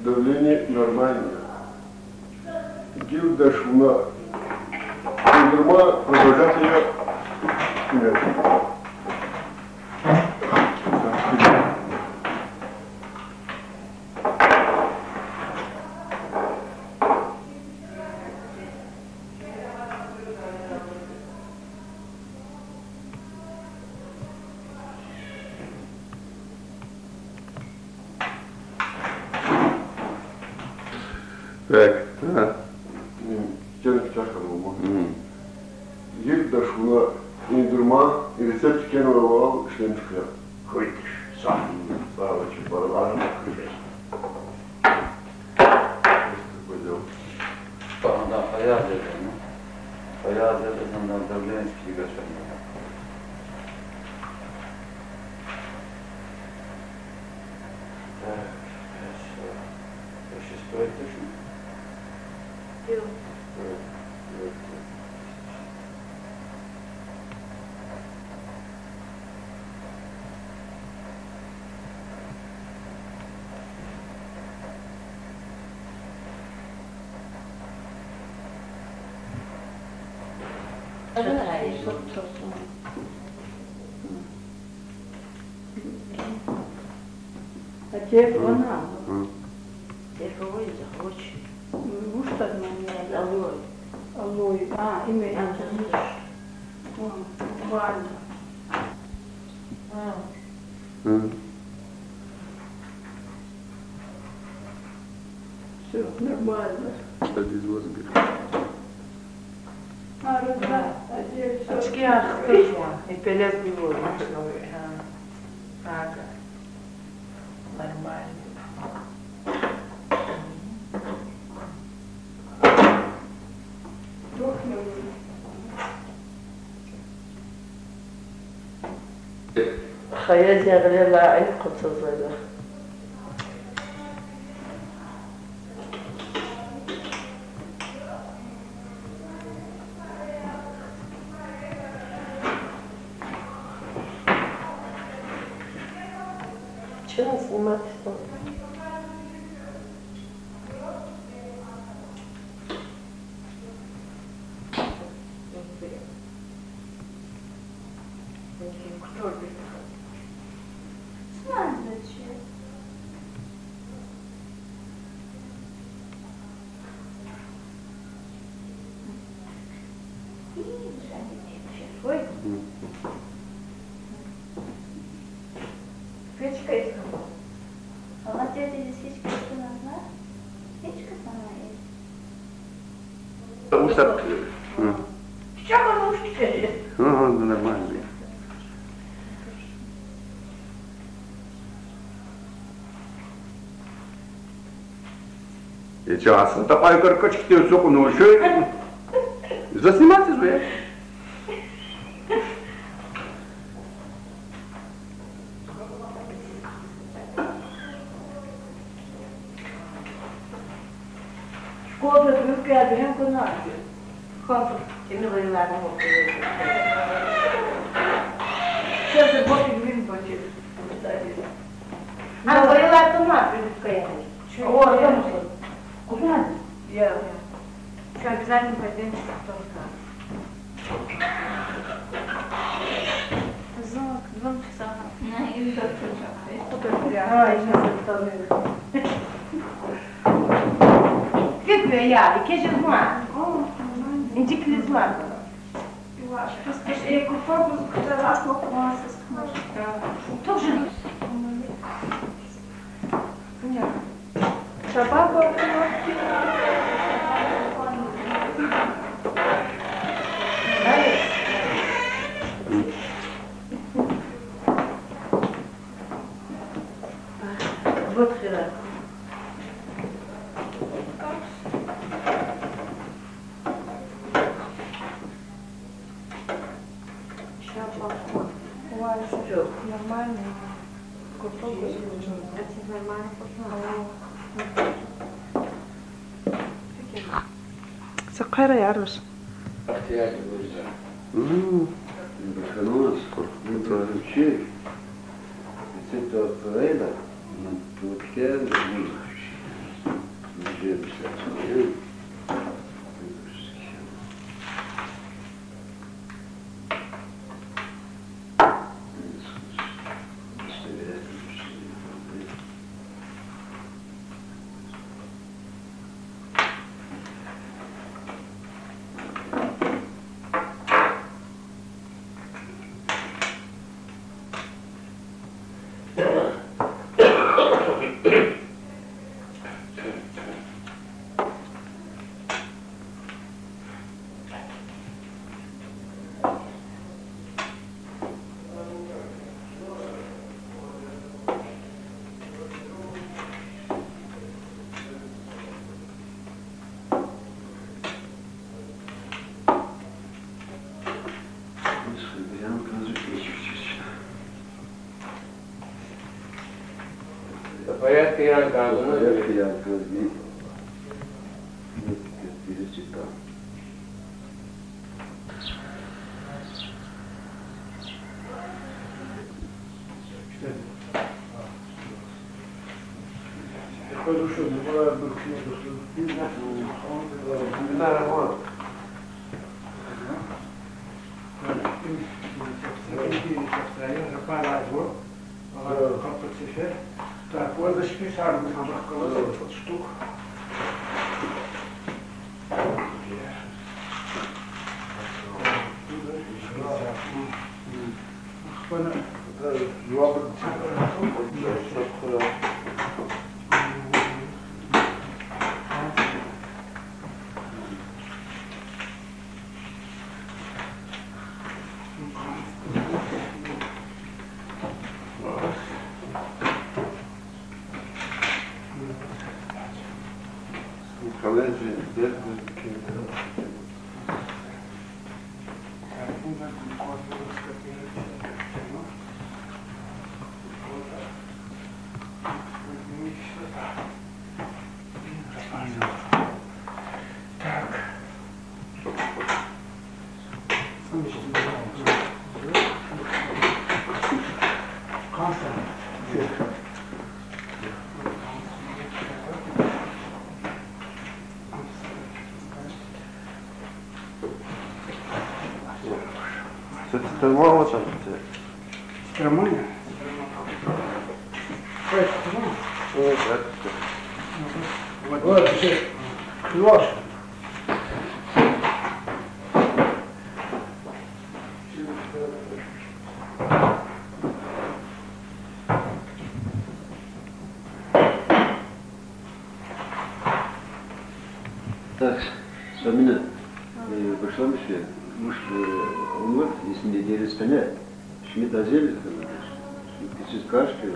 давление нормальное. Гильда шуна. Кундурма продолжать ее нет. Bərkdir, hə? Gəlib çaxır olma. Yurdaş buna indirma, resept gen oral işlem çıkıyor. Kıytış, sağ olun. Sağ olun, çıkmalar. Bana hayal edin. Hayal edin, ben de Lenski'yi göstermeyeceğim. Телефона? М. Telefonu захочешь. Ну что на мне? Алло. Алло. А, имя. Я. О, Ваня. Все нормально. Из воздуха. А, да, а здесь всё. Очки arkadaşlar. Epelez bir vurmuş. Ha. Aga. Нормально. Hayal yağları ayıp 全部吗？嗯。Ушат. М. Что он ушки? Ага, ну, нормально. E ce aslında pay kırka çıktı sokunu şöyle. Заснимайте же. Kimi bayılarını okuyor. Сейчас боки блин боки. А bayılardan ne yapıyor Rıfka'ya? O orada mısın? Kuzun Ya. Что, обязательно пойдем тоже Звук, два часа. На, и так Ha, işte tanıyorum. Gitmiyor ya, keçi zma. İncikli zma. Я попробую второй раз, сколько у нас Тоже Собака Сакара ярус. İhtiyacı duyacağım. М. Ханус, это вообще, это Фрейда, Туркен, Жирmişler kıyar gazını Oraya kıyar gazı. Biri çıkar. Bismillahirrahmanirrahim. Şimdi çok Так, вот зачем сам вот штук. Колледжи, あっ。Tellement вот там. Романя? Вот, вот, Леша. Так, Самина, э, пошла Мишель. Муж, он вот, если не делит коня, Шмидт Азель, Шмидт Кашки,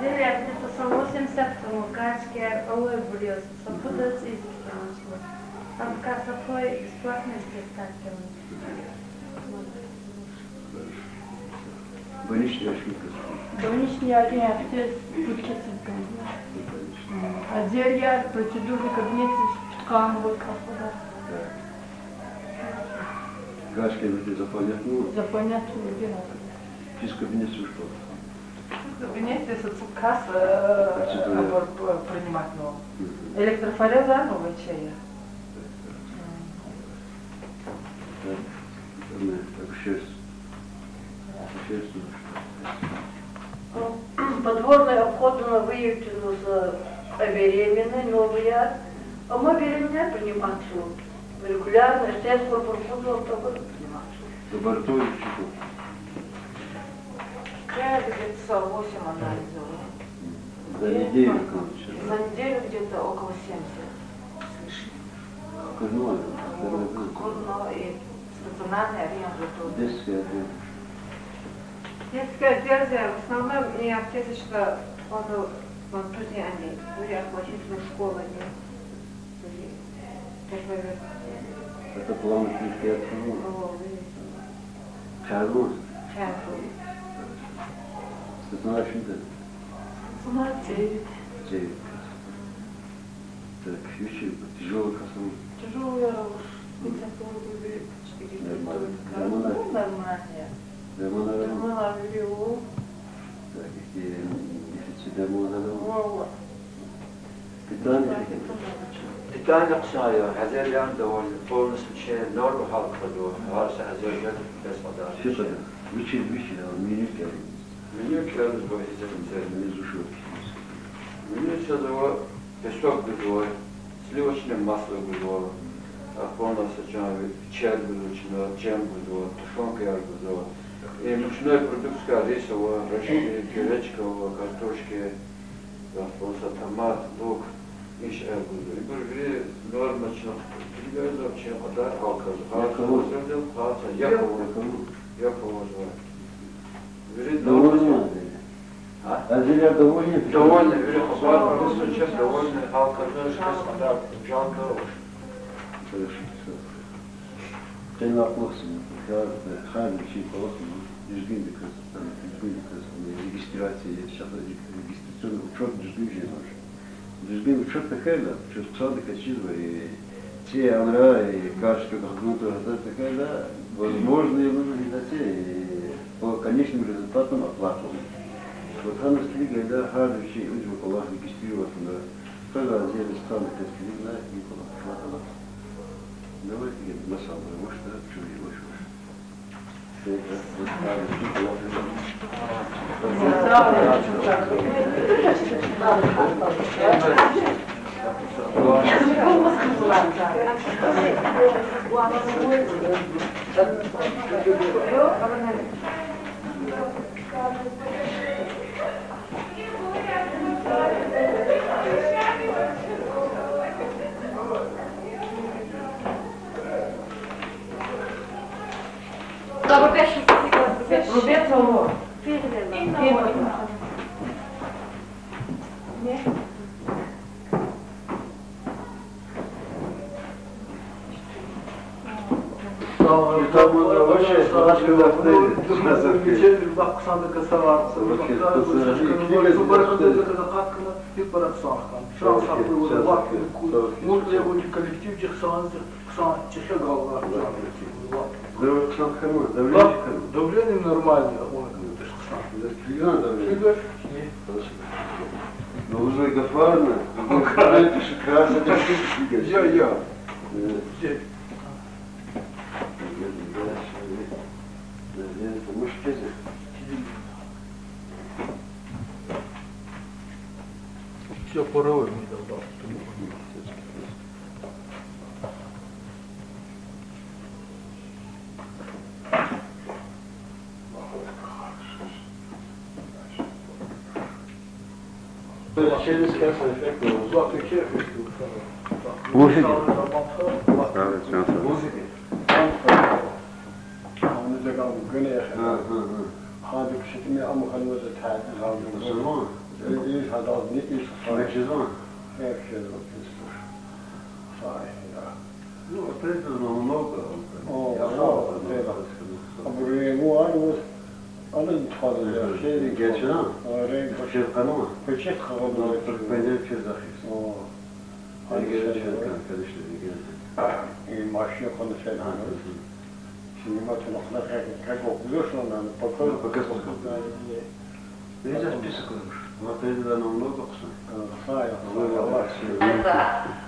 Зелия где-то со 80-му качки олой блюз, со пудец изиски нашло. Там как такой бесплатный спектакль. больничный Шмидт Больничный один актер Путчесенко. А зелья, процедурный кабинет тканевый кафедра. Кашки вроде заполнять, ну, За понятную дело. физ кабинет ушел. В кабинете соцкасс э, принимать нового. Электрофореза новая чая. Подворный обходно выявлено за беременной, новая. А мы беременная принимать суд. Регулярно, буду принимать суд. Лабораторию чего? Я где-то 8 анализов. За неделю, короче. За неделю где-то около 70. Курное. Курно и стационарный реабилитация. Детская, да. Детская версия в основном не аптечечка, он он они, были оплатительные школы, не Это план открыл. Чаргуз. Ты знаешь, что это? Смотри, Девять. Так, еще тяжелый космос. тяжелая уж. Нормально. Ну, Нормально. нормально. Гормональный. Нормально, беру. Так, какие дефицит гормонов. Вот. Питание. Питание ксая, хазяян довольны, полностью че норму халка до, varsa hazyayan besmada. Все тогда. Вычи, вычи, а он меню пьяный. Menü kağıdı bu hizmetimize. Внизу шел. Menü çadığı песок было, сливочное масло было, а полностью чай было, джем было, тушенка яр было. И мучной продукция рисовая, рожки, гречка, просто томат, лук, иш эр было. И были нормально, перевязал вообще, подар, халка, халка, возродил, халка, я положил, я положил. Довольно. А? Азерия довольны? Довольны, вижу, хабар, просто сейчас довольны, халка, тоже смотрят, жалко уж. Хорошо, все. Sen haklısın. Ya her bir şey kolay düzgün bir kız. Yani düzgün bir kız. Şahı registrasyon çok düzgün şey var. Düzgün uçak takayla, çok sadık açız var. Все амра и кашка какую-то такая, возможно, и реализация по конечным результатам оплату. Вот она стрига, да, хард вещей, очень колах регистрироваться, когда отдельно страны, как сказали, Никола, хватало. Давайте я масал, потому что чули его что. Это вот так, Никола, Рубець ого. Там sandıkası var. bir para sağlıktan. Şu an saklı var. Mutlaka bu kolektif çıksanız çıksa gallar. Давление давление нормальное. Onu çıksan. Фигура давление. Şöyle. Но уже Гафарна, пишет красный, это фигура. Я, я. Честно. Все порой Bursa'ya Evet, şansa. هذا كشتمي أم خلوز تعد هذا زمان إيش هذا أبني إيش صار إيش زمان إيش زمان إيش صار نو أبريد زمان نوبة أو أبريد مو أنا أنا نتفضل شيء geçen القانون كلشي في القانون البيان في زخيص هاي قال شنو كان كلش اللي قال ما شي قلنا شنو شنو ما تنقل غير كاكو كلش أنا بكل بكل ليش بيسكوش ما تريد أنا نوض اقسم صاير الله يحفظك